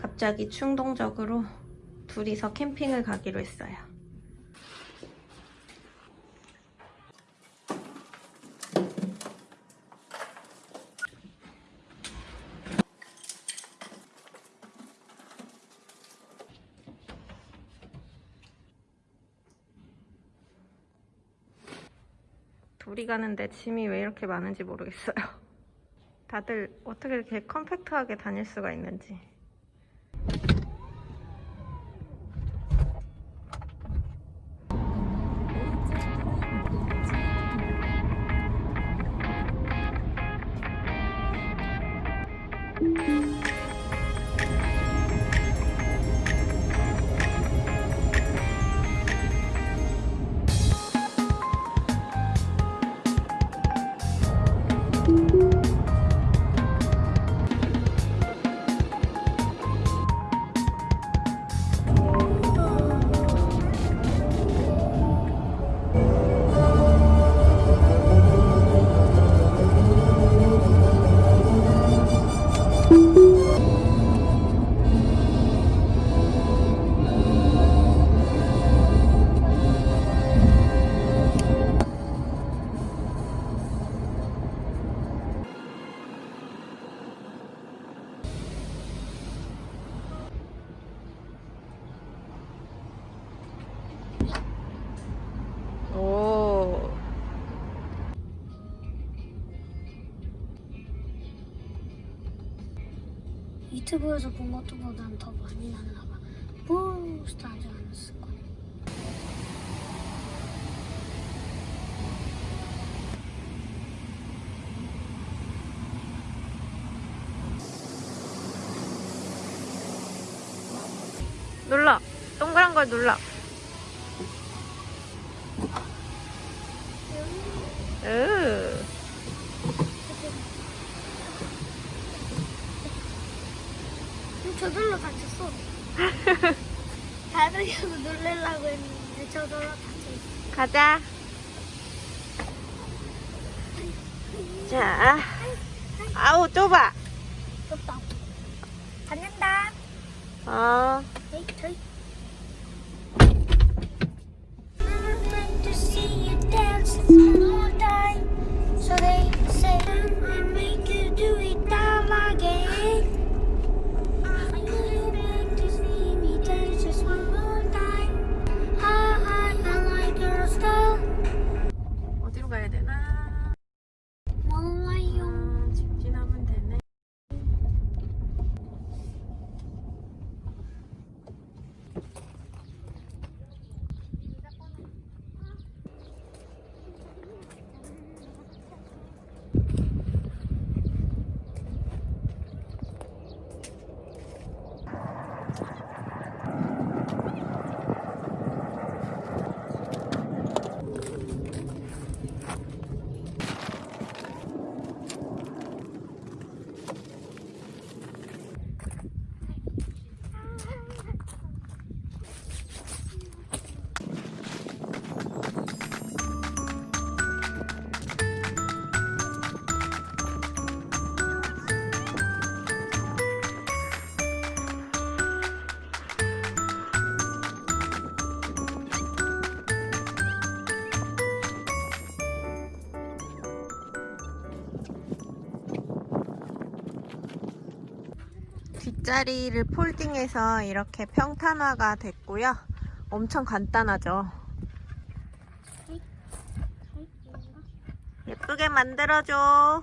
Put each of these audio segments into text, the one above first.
갑자기 충동적으로 둘이서 캠핑을 가기로 했어요. 둘이 가는데 짐이 왜 이렇게 많은지 모르겠어요. 다들 어떻게 이렇게 컴팩트하게 다닐 수가 있는지. 유튜브에서 본 것보단 더 많이 나나 봐. 부스트 하지 않았을 거야. 눌러. 동그란 걸 눌러. 으. 저절로 다쳤어. 다르려고 놀래려고 했는데 저절로 다쳤어. 가자. 자. 아우, 좁아. 또 받는다. 어. 뒷자리를 폴딩해서 이렇게 평탄화가 됐고요. 엄청 간단하죠. 예쁘게 만들어줘.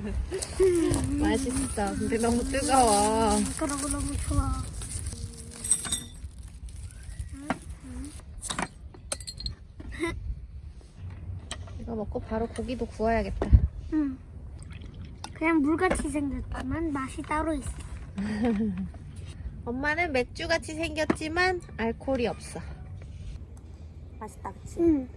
맛있어. 근데 너무 뜨거워. 그러고 너무 좋아. 이거 먹고 바로 고기도 구워야겠다. 응. 그냥 물같이 생겼지만 맛이 따로 있어. 엄마는 맥주같이 생겼지만 알코올이 없어. 맛있다, 그치? 응.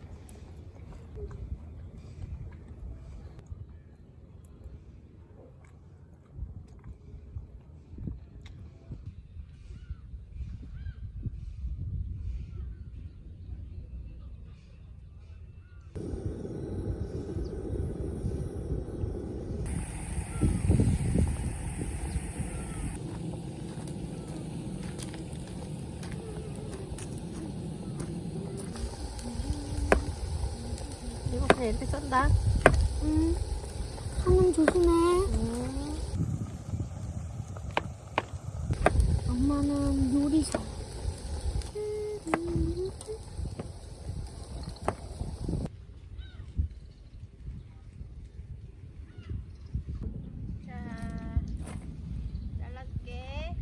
이거 그냥 이렇게 썬다. 응. 손은 조심해. 음. 엄마는 요리사. 자, 잘라줄게.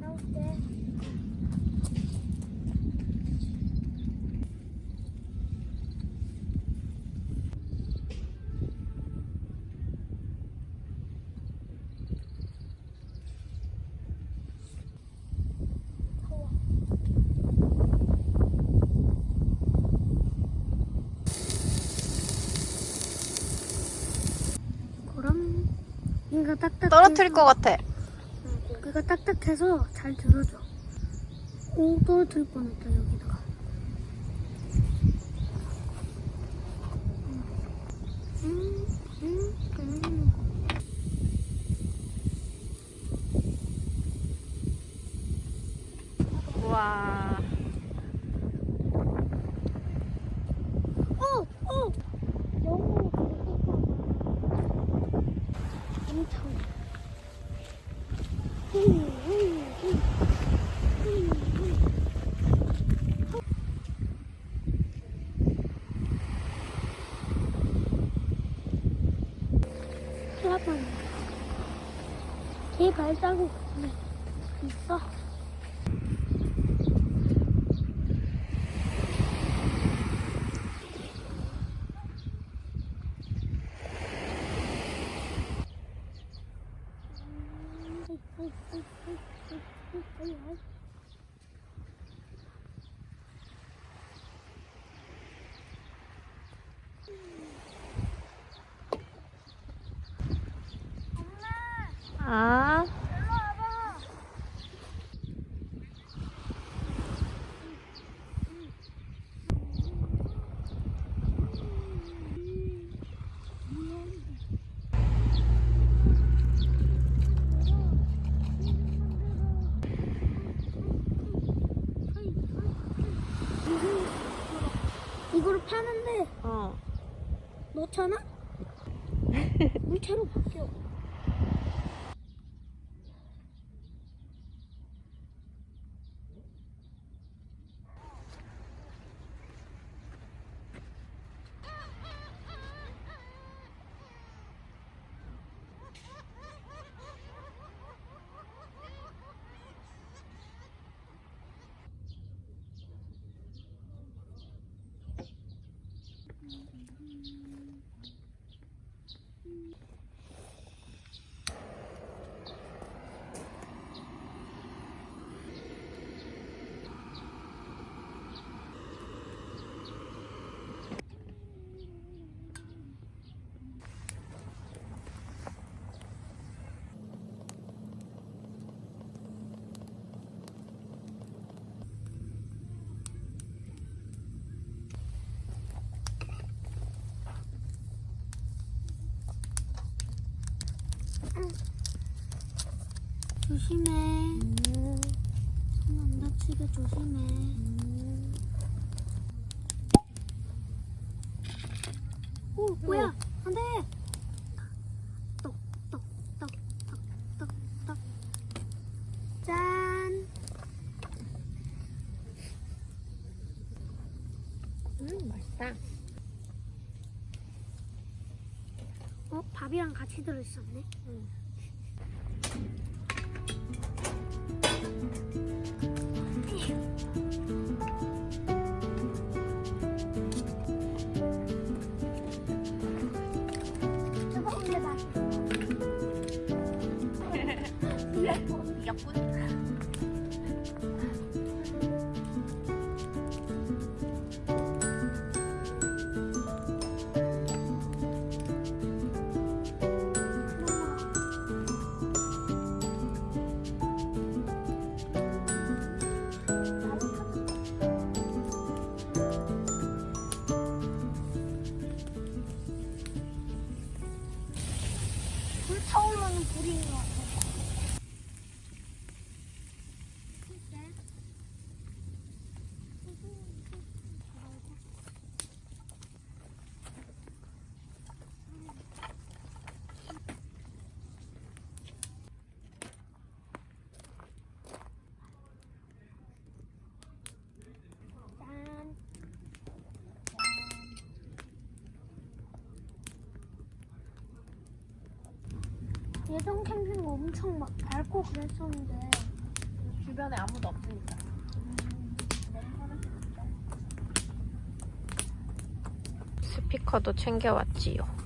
나올게. 그럼 이거 딱딱 떨어뜨릴 것 같아. 고기가 딱딱해서 잘 들어줘. 오 떨어뜨릴 뻔했다 여기다가. 음, 음, 음. 우와. 오, 오. 영어로 엄청. 음, 음, 음. 음, 음. 클라판. 제 발자국 있어. 아. 이거를 파는데 어. 넣잖아? 물체로 바뀌어. 조심해. 음, 손안 다치게 조심해. 음. 오 뭐야 안돼 똑 똑 똑 똑 똑 똑 짠 음, 맛있다. 어? 밥이랑 같이 들어있었네 뜨 예전 캠핑 엄청 막 밝고 그랬었는데 주변에 아무도 없으니까. 스피커도 챙겨왔지요.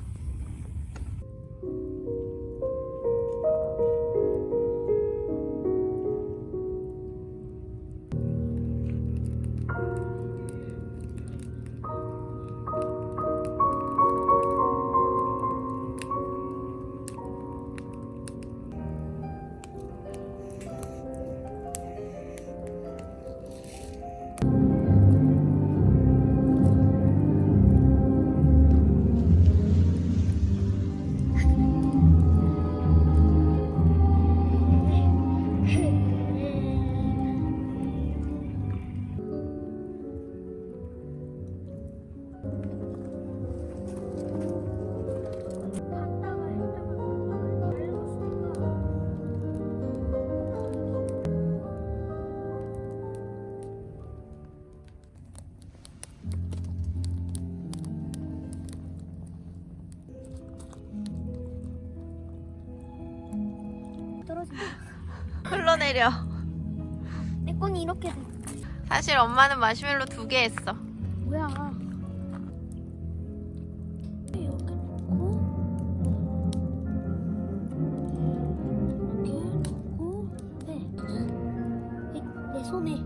흘러내려. 내 건 이렇게 돼. 사실 엄마는 마시멜로 두 개 했어. 뭐야? 이렇게 놓고 이렇게 놓고 네. 내, 내 손에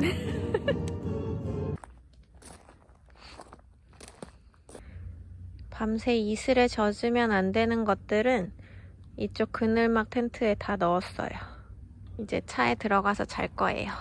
밤새 이슬에 젖으면 안 되는 것들은 이쪽 그늘막 텐트에 다 넣었어요. 이제 차에 들어가서 잘 거예요.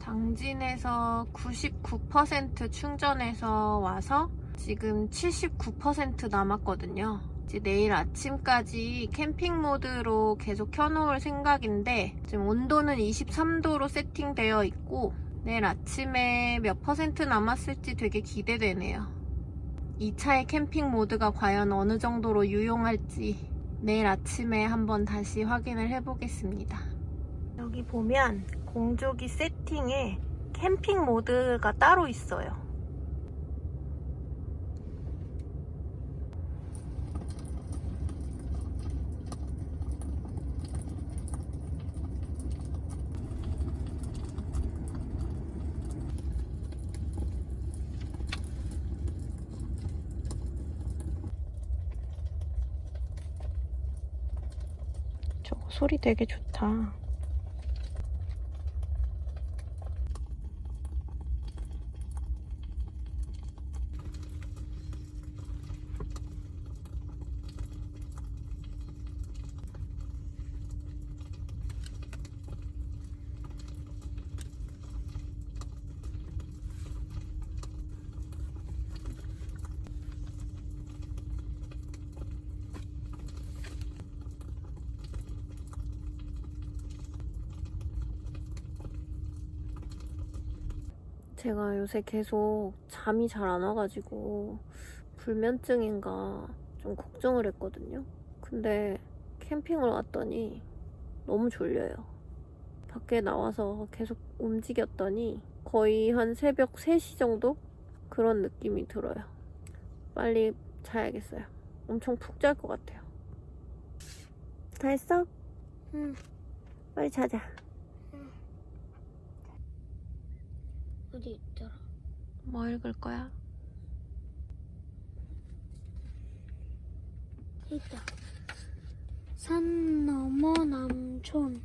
당진에서 99% 충전해서 와서 지금 79% 남았거든요. 이제 내일 아침까지 캠핑 모드로 계속 켜놓을 생각인데 지금 온도는 23도로 세팅되어 있고 내일 아침에 몇 퍼센트 남았을지 되게 기대되네요. 이 차의 캠핑 모드가 과연 어느 정도로 유용할지 내일 아침에 한번 다시 확인을 해보겠습니다. 여기 보면 공조기 세팅에 캠핑 모드가 따로 있어요. 저거 소리 되게 좋다. 제가 요새 계속 잠이 잘 안 와가지고 불면증인가 좀 걱정을 했거든요. 근데 캠핑을 왔더니 너무 졸려요. 밖에 나와서 계속 움직였더니 거의 한 새벽 3시 정도? 그런 느낌이 들어요. 빨리 자야겠어요. 엄청 푹 잘 것 같아요. 다 했어? 응. 빨리 자자. 어디 있더라? 뭐 읽을 거야? 있다. 산 너머 남촌에는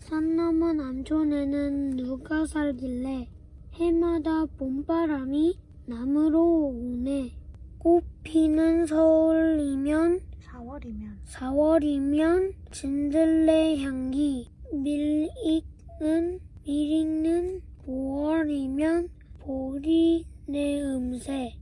산 너머 남촌에는 누가 살길래 해마다 봄바람이 남으로 오네. 꽃 피는 서울이면 4월이면 4월이면 진들레 향기 밀 익는 밀 익는 5월이면 보리 내 음새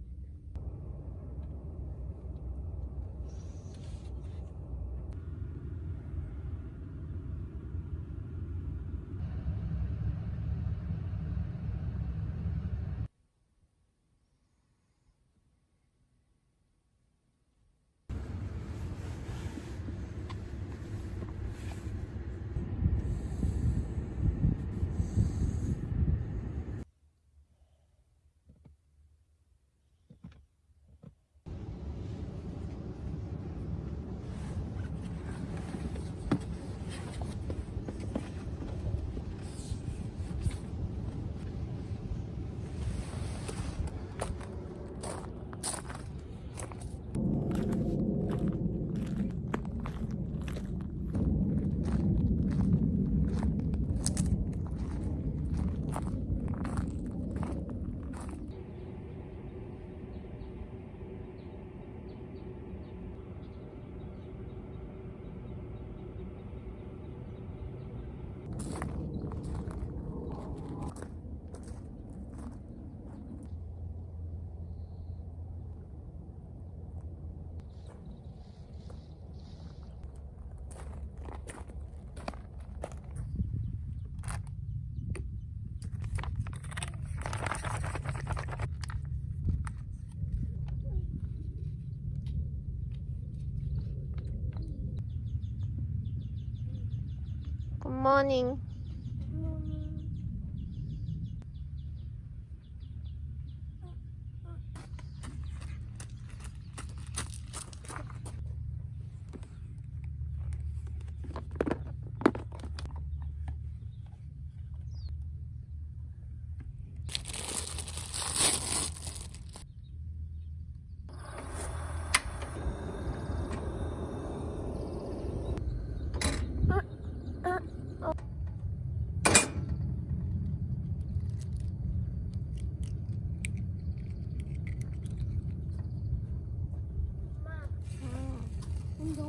morning.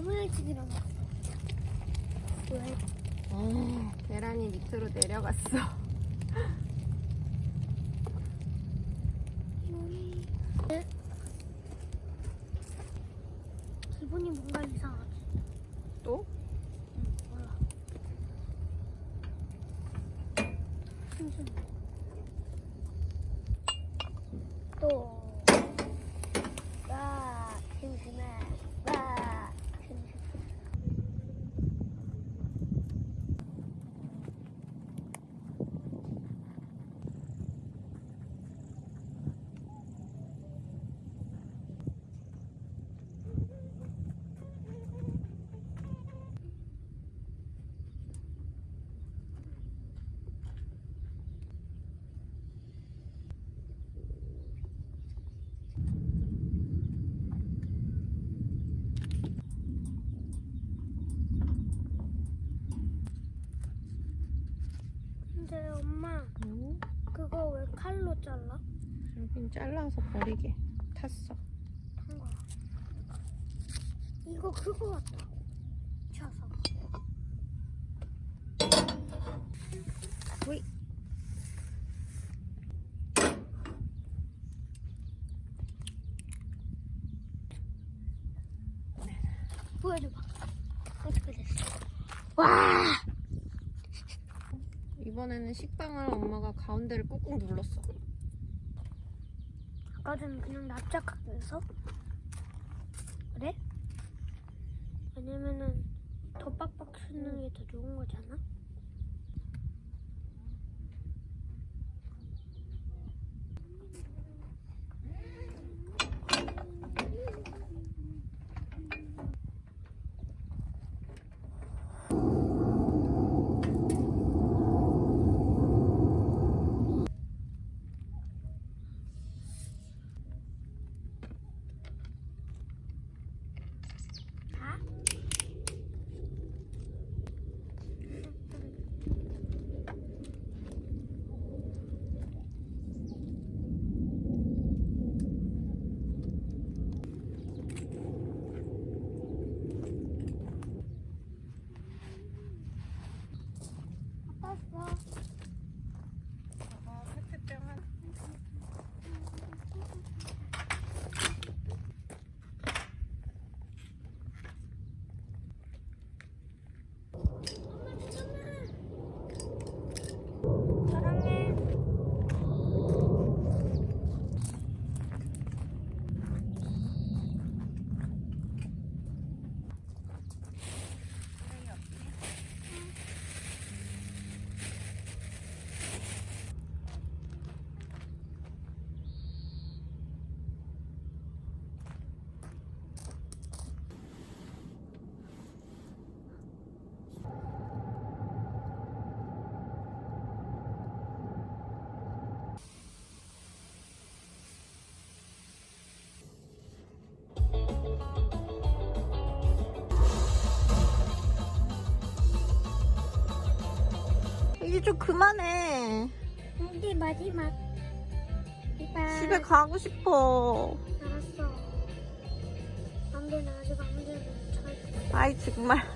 너무 일찍 일어나 왜? 어, 계란이 밑으로 내려갔어. 네? 기분이 뭔가 이상하지 또? 몰라 심심해 또 와, 심심해 와, 심심해 근데 엄마 응? 그거 왜 칼로 잘라? 여긴 잘라서 버리게 탔어. 거야. 이거 그거 같다. 쳐서. 오이. 보여줘봐. 어떻게 됐어? 와! 이번에는 식빵을 엄마가 가운데를 꾹꾹 눌렀어. 아까 전에 그냥 납작하게 해서 그래? 왜냐면은 더 빡빡 쓰는 게 더 좋은 거잖아. 다? 아팠어. 사랑해. 이제 좀 그만해. 우리 마지막. 이봐. 집에 가고 싶어. 알았어. 안 돼, 나 아직 안 돼. 잘. 아이 정말.